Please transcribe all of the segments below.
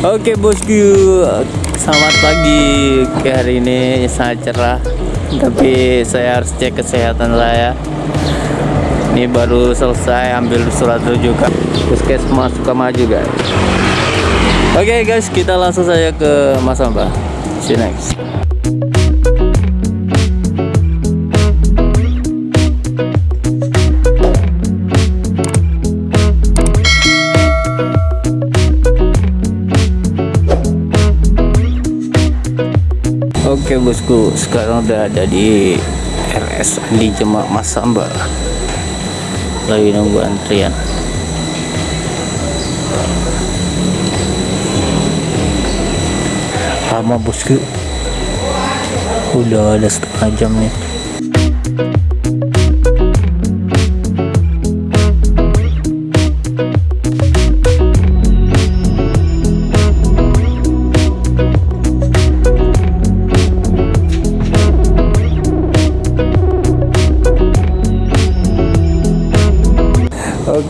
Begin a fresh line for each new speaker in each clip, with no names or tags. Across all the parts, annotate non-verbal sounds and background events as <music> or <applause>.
Oke bosku, selamat pagi. Oke hari ini sangat cerah, tapi saya harus cek kesehatan saya. Ini baru selesai ambil surat rujukan puskesmas maju guys. Oke guys, kita langsung saja ke Mas Amba. See you next. Oke bosku, sekarang udah ada di RS di Jemak Masamba. Lagi nunggu antrian. Lama bosku. Udah ada setengah jam nih.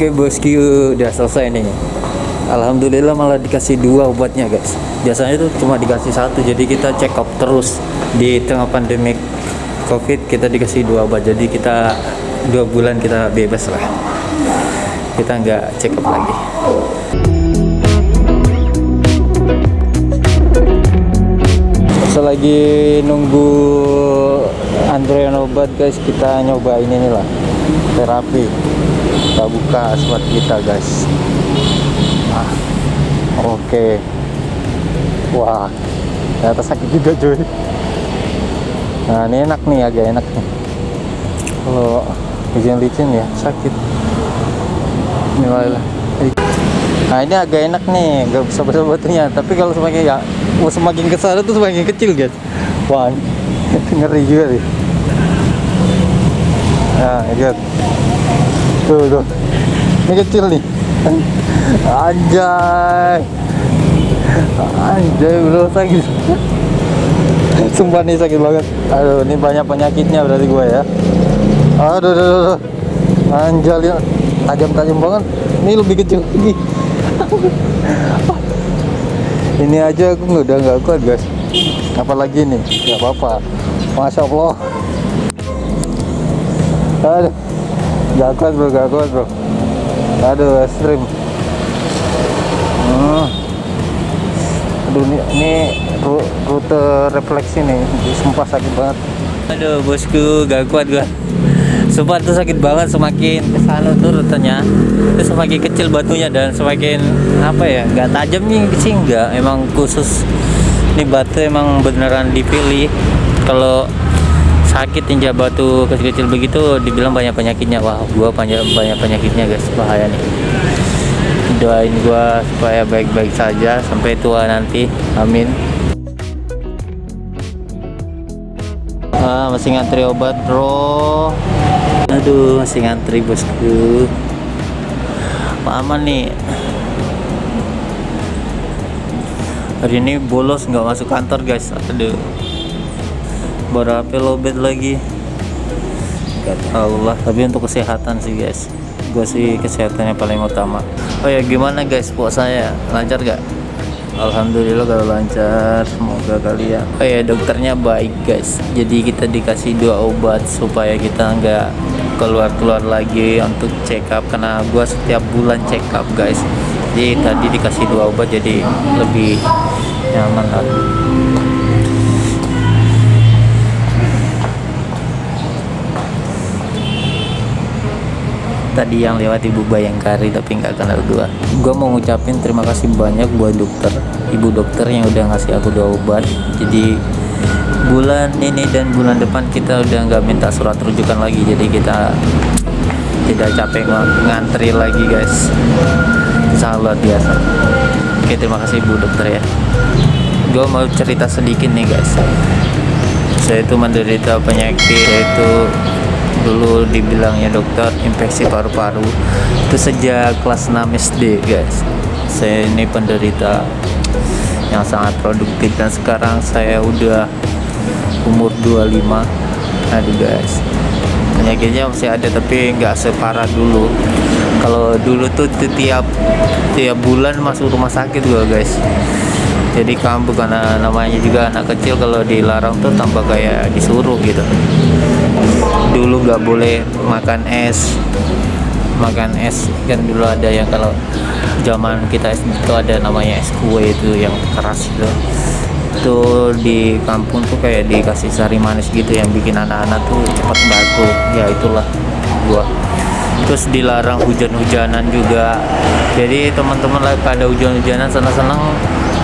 Oke bosku udah selesai nih. Alhamdulillah malah dikasih dua obatnya guys. Biasanya itu cuma dikasih satu jadi kita check up terus. Di tengah pandemi covid kita dikasih dua obat. Jadi kita dua bulan kita bebas lah. Kita nggak check up lagi. Selagi nunggu antrian obat guys kita nyoba ini nih lah. Terapi kita buka asmat kita guys. Ah, oke. Okay. wah ternyata sakit juga cuy. Nah ini enak nih agak enak nih. Kalau licin-licin ya sakit. Ini lah. Nah ini agak enak nih gak bisa besar batunya tapi kalau semakin ya semakin ke sana tuh semakin kecil guys. Wah <laughs> ngeri juga nih. Nah lihat tuh tuh ini kecil nih. Anjay. Anjay bro sakit. Sumpah nih sakit banget. Aduh ini banyak penyakitnya berarti gue ya. Aduh aduh, aduh. anjay lihat. Tajam-tajam banget. Ini lebih kecil lagi. Ini aja aku udah nggak kuat guys. Apalagi nih? Nggak apa-apa. Masya allah. Aduh gak kuat bro gak kuat bro. Aduh ekstrim. Hmm. aduh ini, ini rute refleksi nih. Sumpah sakit banget. Aduh bosku gak kuat gua. Sumpah tuh sakit banget semakin ke sana tuh rutenya. Itu semakin kecil batunya dan semakin apa ya gak tajam nih sih enggak emang khusus ini batu emang beneran dipilih. Kalau sakit tinja batu kecil-kecil begitu dibilang banyak penyakitnya. Wah gua banyak banyak penyakitnya guys. Bahaya nih. Doain gua supaya baik-baik saja sampai tua nanti. Amin. Ah masih ngantri obat bro. Aduh masih ngantri bosku. Aman nih. Hari ini bolos nggak masuk kantor guys. Aduh baru HP lobet lagi? Gak tahu lah tapi untuk kesehatan sih guys. Gue sih kesehatannya paling utama. Oh ya gimana guys? Puasanya lancar gak Alhamdulillah kalau lancar. Semoga kalian oh ya dokternya baik guys. Jadi kita dikasih dua obat supaya kita nggak keluar-keluar lagi untuk check up. Karena gue setiap bulan check up guys. Jadi tadi dikasih dua obat jadi lebih nyaman lah tadi yang lewat ibu bayangkari tapi nggak kenal dua gue mau ngucapin terima kasih banyak buat dokter ibu dokter yang udah ngasih aku dua obat. Jadi bulan ini dan bulan depan kita udah nggak minta surat rujukan lagi. Jadi kita tidak capek ngantri lagi guys. Sangat biasa. Oke terima kasih ibu dokter ya. Gue mau cerita sedikit nih guys. Saya itu menderita penyakit yaitu dulu dibilangnya dokter infeksi paru-paru. Itu sejak kelas 6 SD guys. Saya ini penderita yang sangat produktif dan sekarang saya udah umur 25 aduh guys. Penyakitnya masih ada tapi nggak separah dulu. Kalau dulu tuh tiap tiap bulan masuk rumah sakit gua guys. Jadi kamu karena namanya juga anak kecil kalau dilarang tuh tambah kayak disuruh gitu dulu nggak boleh makan es. Makan es kan dulu ada yang kalau zaman kita itu ada namanya es kue itu yang keras itu. Itu di kampung tuh kayak dikasih sari manis gitu yang bikin anak-anak tuh cepat baku ya itulah gua. Terus dilarang hujan-hujanan juga. Jadi teman-teman pada hujan-hujanan senang-senang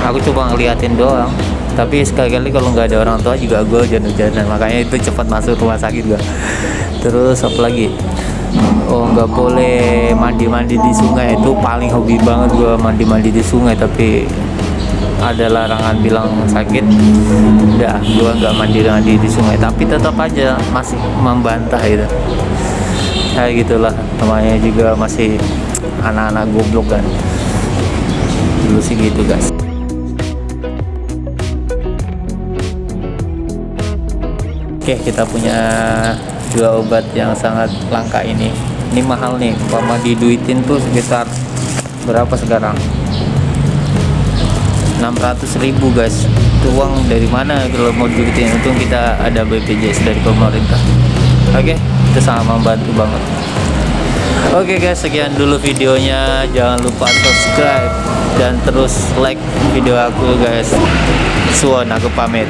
aku coba ngeliatin doang tapi sekali-kali kalau nggak ada orang tua juga gue hujan-hujanan makanya itu cepat masuk rumah sakit gua. Terus apa lagi? Oh nggak boleh mandi-mandi di sungai. Itu paling hobi banget gua mandi-mandi di sungai. Tapi ada larangan bilang sakit. Udah gua nggak mandi-mandi di sungai. Tapi tetap aja masih membantah gitu. Kayak gitulah. Namanya juga masih anak-anak goblok kan. Dulu sih gitu guys oke kita punya dua obat yang sangat langka ini. Ini mahal nih kalau diduitin tuh sekitar berapa sekarang? 600 ribu guys. Itu uang dari mana kalau mau diduitin? Untung kita ada BPJS dari pemerintah. Oke itu sangat membantu banget. Oke guys sekian dulu videonya. Jangan lupa subscribe dan terus like video aku guys. Suon aku pamit